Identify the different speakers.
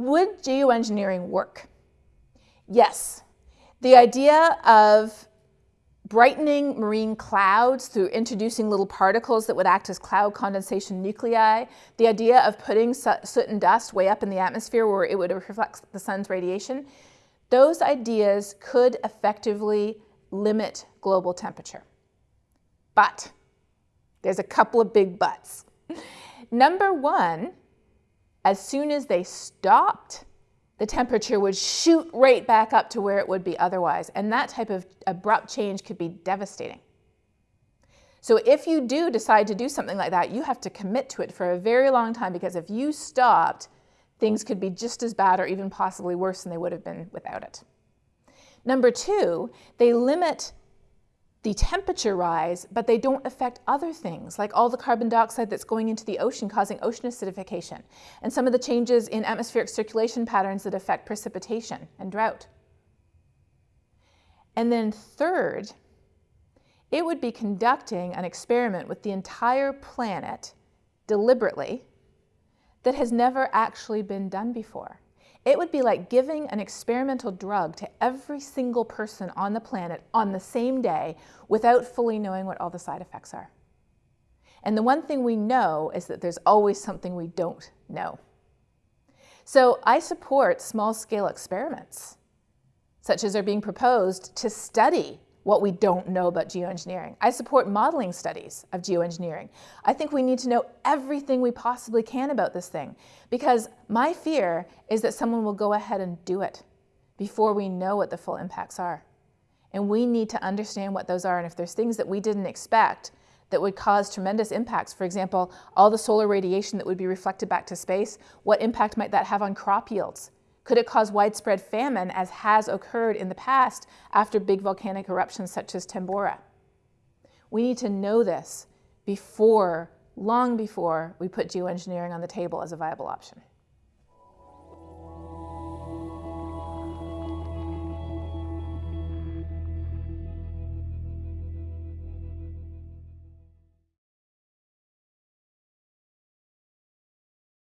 Speaker 1: Would geoengineering work? Yes. The idea of brightening marine clouds through introducing little particles that would act as cloud condensation nuclei, the idea of putting soot and dust way up in the atmosphere where it would reflect the sun's radiation, those ideas could effectively limit global temperature. But there's a couple of big buts. Number one, as soon as they stopped the temperature would shoot right back up to where it would be otherwise. And that type of abrupt change could be devastating. So if you do decide to do something like that, you have to commit to it for a very long time because if you stopped, things could be just as bad or even possibly worse than they would have been without it. Number two, they limit the temperature rise, but they don't affect other things, like all the carbon dioxide that's going into the ocean causing ocean acidification, and some of the changes in atmospheric circulation patterns that affect precipitation and drought. And then third, it would be conducting an experiment with the entire planet deliberately that has never actually been done before. It would be like giving an experimental drug to every single person on the planet on the same day without fully knowing what all the side effects are. And the one thing we know is that there's always something we don't know. So I support small-scale experiments, such as are being proposed to study what we don't know about geoengineering. I support modeling studies of geoengineering. I think we need to know everything we possibly can about this thing because my fear is that someone will go ahead and do it before we know what the full impacts are. And we need to understand what those are and if there's things that we didn't expect that would cause tremendous impacts. For example, all the solar radiation that would be reflected back to space, what impact might that have on crop yields? Could it cause widespread famine as has occurred in the past after big volcanic eruptions such as Tambora? We need to know this before, long before we put geoengineering on the table as a viable option.